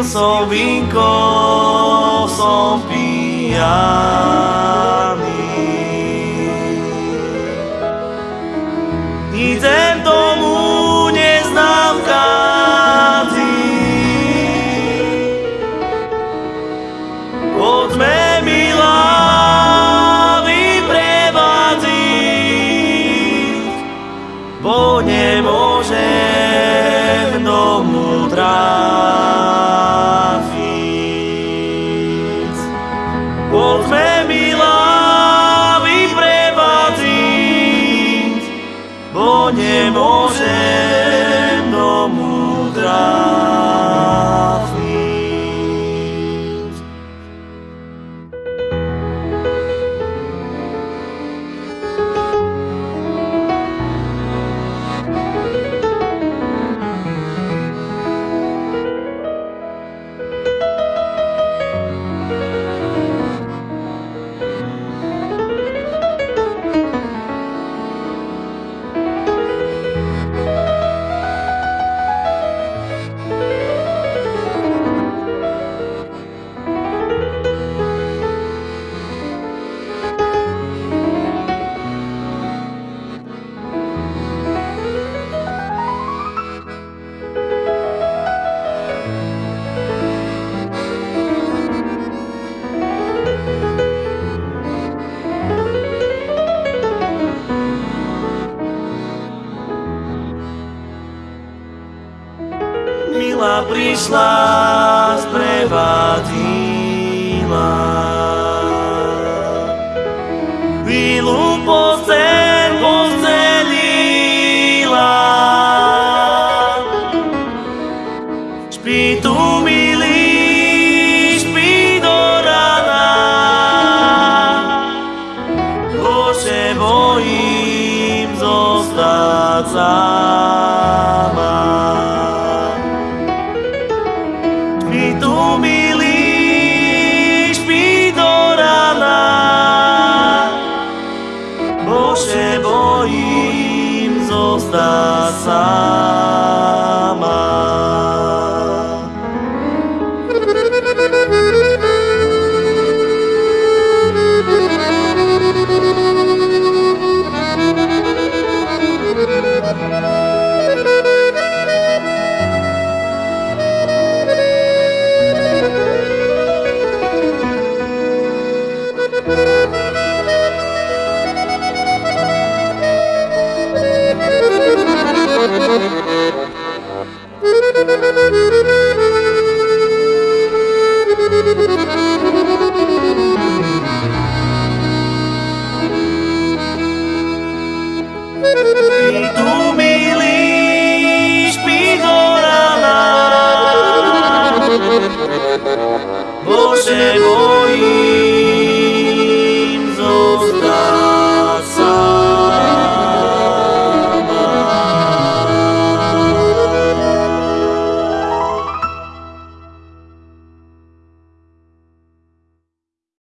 Wilson Vinco Sofía. Poďme milá vyprevádziť, bo nemôžem Milá prišla, sprevadila. Chvíľu posteň postelila. Špí tu, milý, špí do rana. Bože, bojím zostať sama. Špí tu, do rana. Bože, bojím zostať sama. Špí tu,